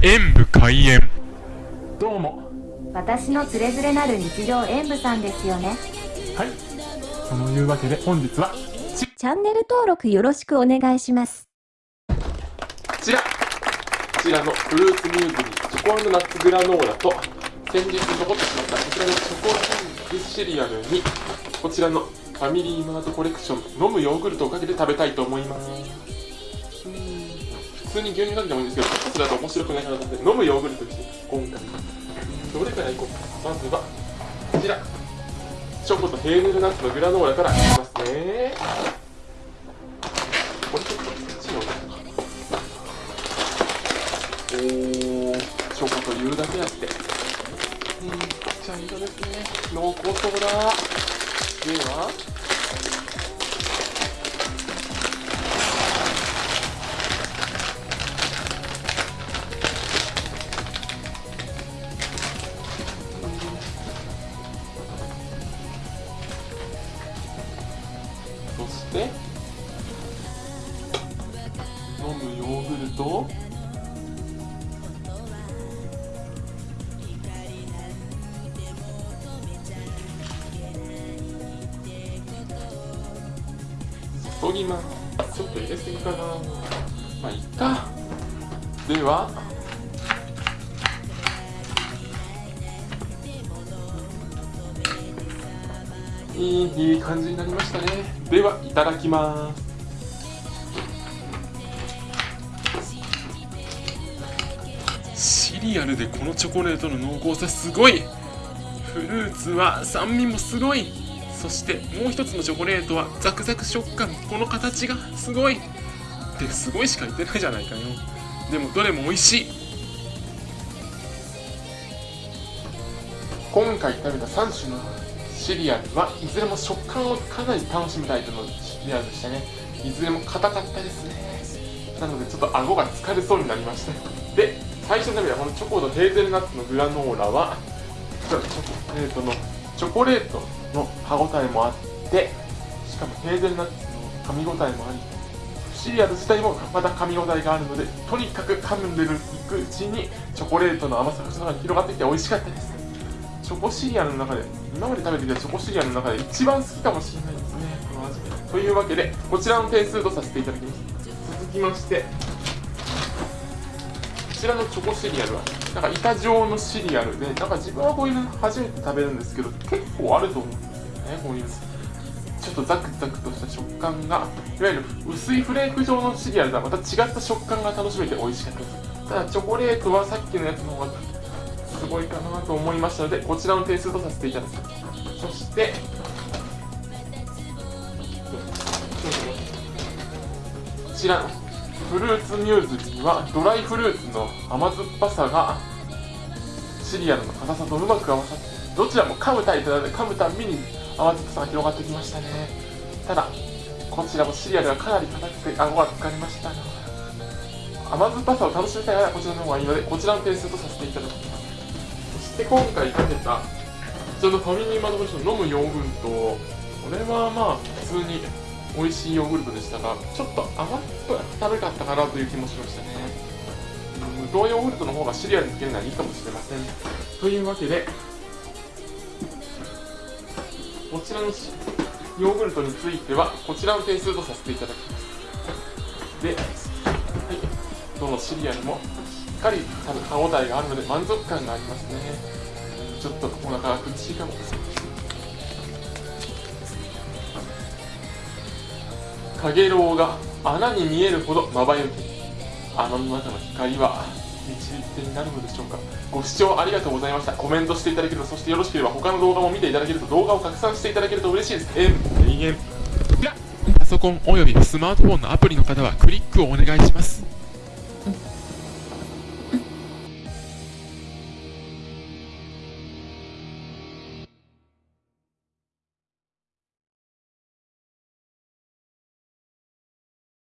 演武開演。どうも。私のつれづれなる日常演舞さんですよね。はい。そのいうわけで本日はチャンネル登録よろしくお願いします。こちら。こちらのフルーツミューズリーチョコナッツグラノーラと先日残ってしまったこちらのチョコキングシリアルにこちらのファミリーマートコレクション飲むヨーグルトをかけて食べたいと思います普通に牛乳かけてもいいんですけどそれだと面白くないかなと思って飲むヨーグルトにして今回。どれからいこう。かまずはこちら。チョコとヘーゼルナッツのグラノーラからいきますね。これちょっとこっちに置いておーチョコというだけあって。うん茶色ですね。濃厚そうだ。では飲むヨーグルト？注ぎます。ちょっと入れすぎかな。まあいっか。ではいいいい感じになりましたね。ではいただきます。リアルでこのチョコレートの濃厚さすごい。フルーツは酸味もすごい。そしてもう一つのチョコレートはザクザク食感この形がすごい。ですごいしか言ってないじゃないかよ。でもどれも美味しい。今回食べた3種のシリアルはいずれも食感をかなり楽しむタイプのシリアルでしたね。いずれも硬かったですね。なのでちょっと顎が疲れそうになりました。で最初に食べたこのチョコとヘーゼルナッツのグラノーラはチョコレートのチョコレートの歯ごたえもあってしかもヘーゼルナッツの噛み応えもありシリアル自体もまた噛み応えがあるのでとにかく噛んでるいくうちにチョコレートの甘さが広がってきて美味しかったです。チョコシリアルの中で今まで食べてきたチョコシリアルの中で一番好きかもしれないですねこの味。というわけでこちらの点数とさせていただきます。続きましてちらのチョコシリアルはなんか板状のシリアルでなんか自分はこういうの初めて食べるんですけど結構あると思うんですよねこういう。ちょっとザクザクとした食感がいわゆる薄いフレーク状のシリアルとはまた違った食感が楽しめて美味しかった。ですただチョコレートはさっきのやつの方がすごいかなと思いましたのでこちらの点数とさせていただきます。そしてこちらフルーツミューズにはドライフルーツの甘酸っぱさがシリアルの硬さとうまく合わさってどちらも噛むタイプなので噛むたびに甘酸っぱさが広がってきましたね。ただこちらもシリアルがかなり硬くて顎が疲れましたが甘酸っぱさを楽しみたいならこちらの方がいいのでこちらの点数とさせていただきます。そして今回かけたこちらのファミリーマートコレクション飲むヨーグルトこれはまあ普通に美味しいヨーグルトでしたがちょっと甘っぽい食べかったかなという気もしましたね。無糖ヨーグルトの方がシリアルにつけるのはいいかもしれません。というわけでこちらのヨーグルトについてはこちらの点数とさせていただきます。で、はい、どのシリアルもしっかり歯応えがあるので満足感がありますね。ちょっとお腹が苦しいかもかげろうが穴に見えるほどまばゆき。穴の中の光は導き手になるのでしょうか。ご視聴ありがとうございました。コメントしていただけるとそしてよろしければ他の動画も見ていただけると動画を拡散していただけると嬉しいです。えん永遠パソコンおよびスマートフォンのアプリの方はクリックをお願いします